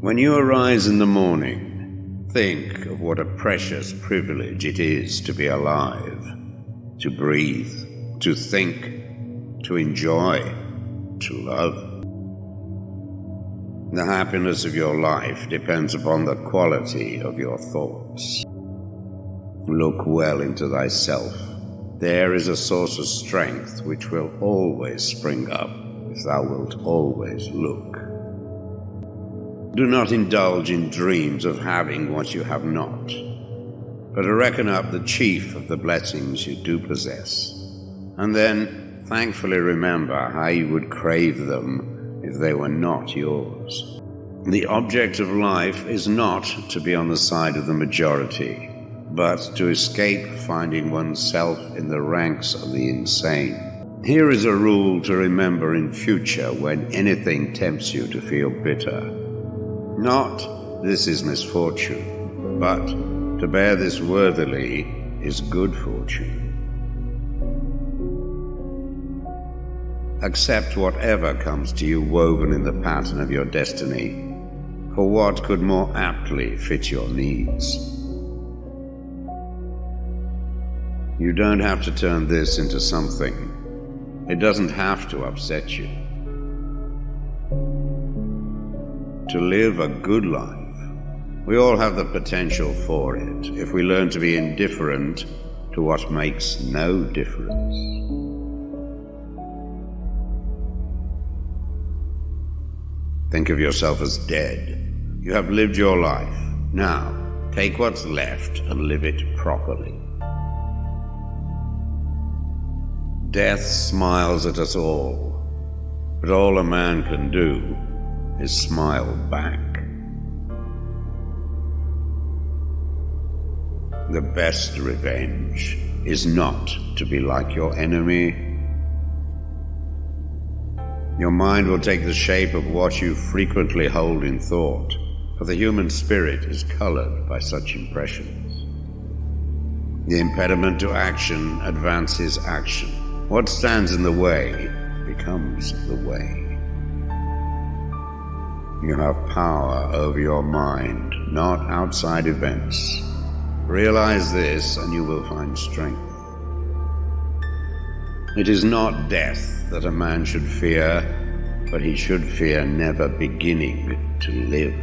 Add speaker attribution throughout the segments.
Speaker 1: When you arise in the morning, think of what a precious privilege it is to be alive, to breathe, to think, to enjoy, to love. The happiness of your life depends upon the quality of your thoughts. Look well into thyself. There is a source of strength which will always spring up if thou wilt always look. Do not indulge in dreams of having what you have not, but reckon up the chief of the blessings you do possess, and then thankfully remember how you would crave them if they were not yours. The object of life is not to be on the side of the majority, but to escape finding oneself in the ranks of the insane. Here is a rule to remember in future when anything tempts you to feel bitter. Not, this is misfortune, but to bear this worthily is good fortune. Accept whatever comes to you woven in the pattern of your destiny, for what could more aptly fit your needs? You don't have to turn this into something. It doesn't have to upset you. To live a good life, we all have the potential for it if we learn to be indifferent to what makes no difference. Think of yourself as dead. You have lived your life. Now, take what's left and live it properly. Death smiles at us all, but all a man can do is smile back. The best revenge is not to be like your enemy. Your mind will take the shape of what you frequently hold in thought, for the human spirit is colored by such impressions. The impediment to action advances action. What stands in the way becomes the way. You have power over your mind, not outside events. Realize this and you will find strength. It is not death that a man should fear, but he should fear never beginning to live.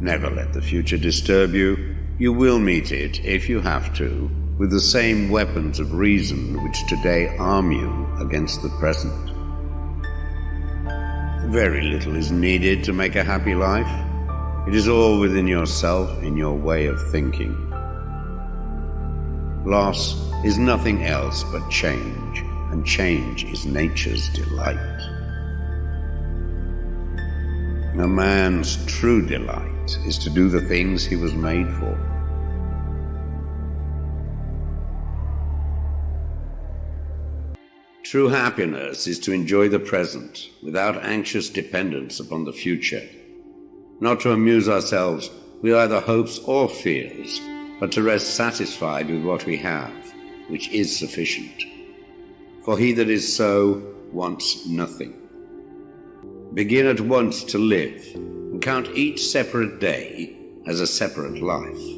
Speaker 1: Never let the future disturb you. You will meet it, if you have to, with the same weapons of reason which today arm you against the present. Very little is needed to make a happy life. It is all within yourself in your way of thinking. Loss is nothing else but change, and change is nature's delight. A man's true delight is to do the things he was made for. True happiness is to enjoy the present without anxious dependence upon the future, not to amuse ourselves with either hopes or fears, but to rest satisfied with what we have, which is sufficient. For he that is so wants nothing. Begin at once to live, and count each separate day as a separate life.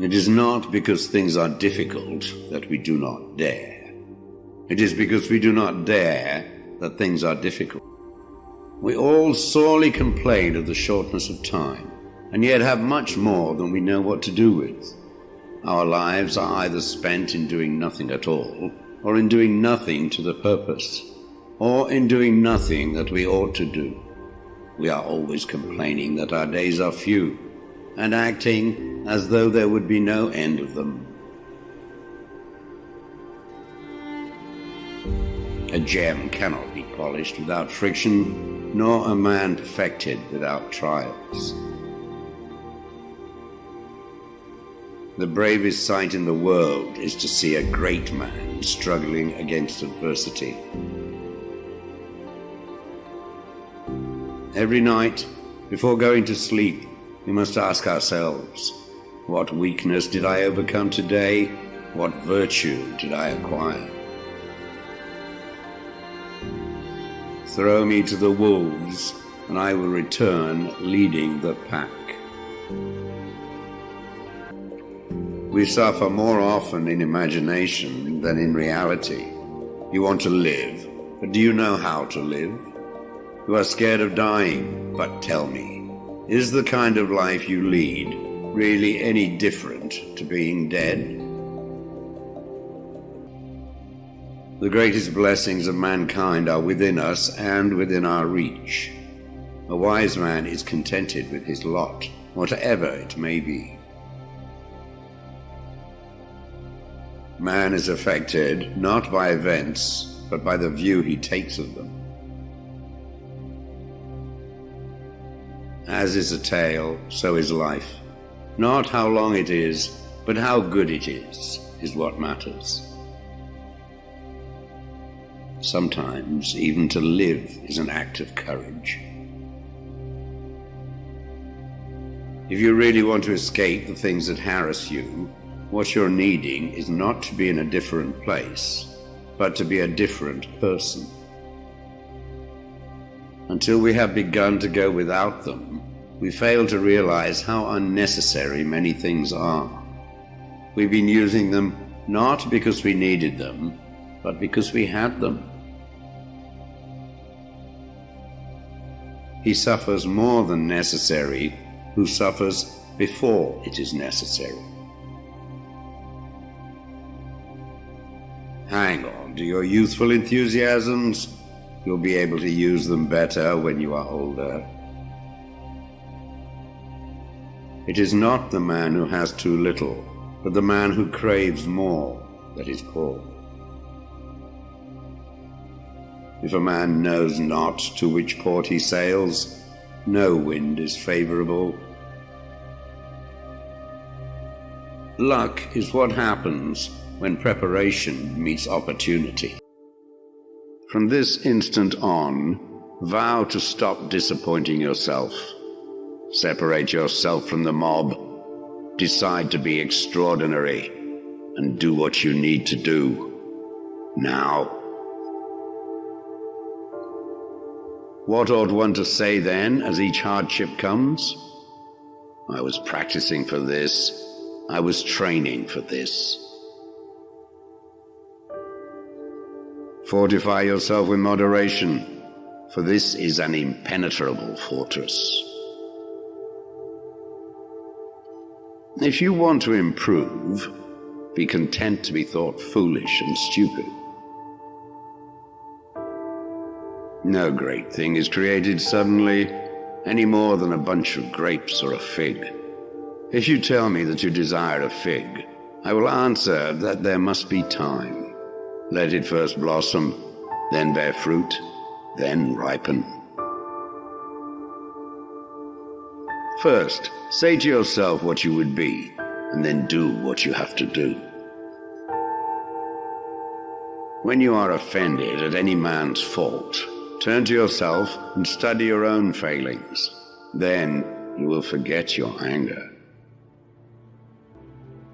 Speaker 1: It is not because things are difficult that we do not dare. It is because we do not dare that things are difficult. We all sorely complain of the shortness of time, and yet have much more than we know what to do with. Our lives are either spent in doing nothing at all, or in doing nothing to the purpose, or in doing nothing that we ought to do. We are always complaining that our days are few, and acting as though there would be no end of them. A gem cannot be polished without friction, nor a man perfected without trials. The bravest sight in the world is to see a great man struggling against adversity. Every night, before going to sleep, we must ask ourselves, what weakness did I overcome today? What virtue did I acquire? Throw me to the wolves, and I will return leading the pack. We suffer more often in imagination than in reality. You want to live, but do you know how to live? You are scared of dying, but tell me, is the kind of life you lead really any different to being dead? The greatest blessings of mankind are within us and within our reach. A wise man is contented with his lot, whatever it may be. Man is affected not by events, but by the view he takes of them. As is a tale, so is life. Not how long it is, but how good it is, is what matters. Sometimes even to live is an act of courage. If you really want to escape the things that harass you, what you're needing is not to be in a different place, but to be a different person. Until we have begun to go without them, we fail to realize how unnecessary many things are. We've been using them not because we needed them, but because we had them. He suffers more than necessary who suffers before it is necessary. Hang on to your youthful enthusiasms. You'll be able to use them better when you are older. It is not the man who has too little, but the man who craves more that is poor. If a man knows not to which port he sails, no wind is favorable. Luck is what happens when preparation meets opportunity. From this instant on, vow to stop disappointing yourself. Separate yourself from the mob. Decide to be extraordinary and do what you need to do. Now. What ought one to say then as each hardship comes? I was practicing for this. I was training for this. Fortify yourself with moderation, for this is an impenetrable fortress. If you want to improve, be content to be thought foolish and stupid. No great thing is created suddenly, any more than a bunch of grapes or a fig. If you tell me that you desire a fig, I will answer that there must be time. Let it first blossom, then bear fruit, then ripen. First, say to yourself what you would be, and then do what you have to do. When you are offended at any man's fault, turn to yourself and study your own failings. Then you will forget your anger.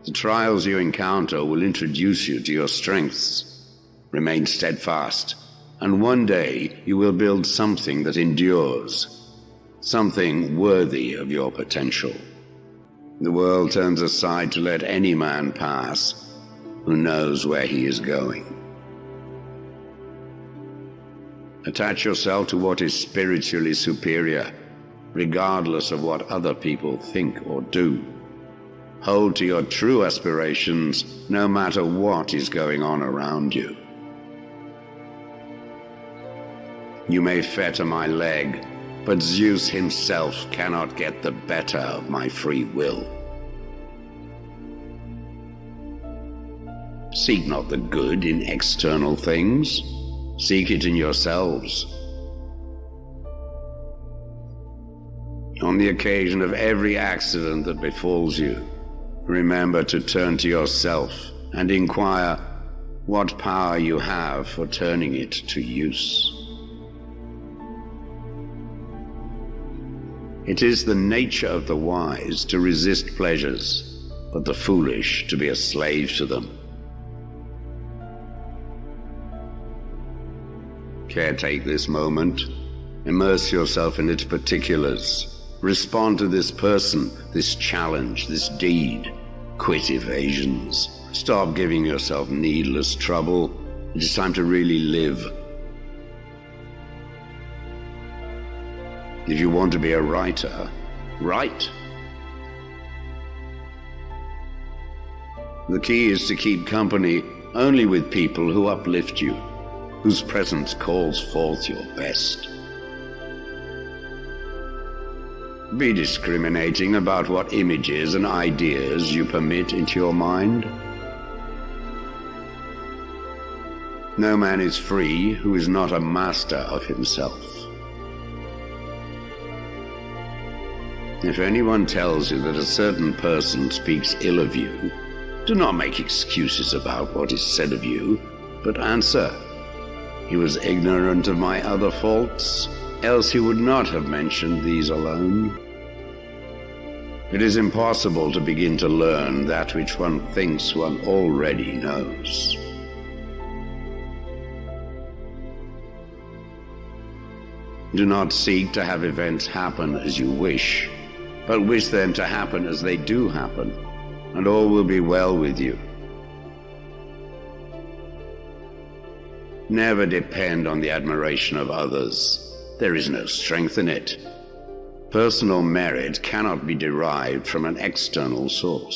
Speaker 1: The trials you encounter will introduce you to your strengths Remain steadfast, and one day you will build something that endures, something worthy of your potential. The world turns aside to let any man pass who knows where he is going. Attach yourself to what is spiritually superior, regardless of what other people think or do. Hold to your true aspirations, no matter what is going on around you. You may fetter my leg, but Zeus himself cannot get the better of my free will. Seek not the good in external things, seek it in yourselves. On the occasion of every accident that befalls you, remember to turn to yourself and inquire what power you have for turning it to use. It is the nature of the wise to resist pleasures, but the foolish to be a slave to them. Caretake this moment. Immerse yourself in its particulars. Respond to this person, this challenge, this deed. Quit evasions. Stop giving yourself needless trouble. It is time to really live. If you want to be a writer, write. The key is to keep company only with people who uplift you, whose presence calls forth your best. Be discriminating about what images and ideas you permit into your mind. No man is free who is not a master of himself. If anyone tells you that a certain person speaks ill of you, do not make excuses about what is said of you, but answer. He was ignorant of my other faults, else he would not have mentioned these alone. It is impossible to begin to learn that which one thinks one already knows. Do not seek to have events happen as you wish, but wish them to happen as they do happen and all will be well with you. Never depend on the admiration of others. There is no strength in it. Personal merit cannot be derived from an external source.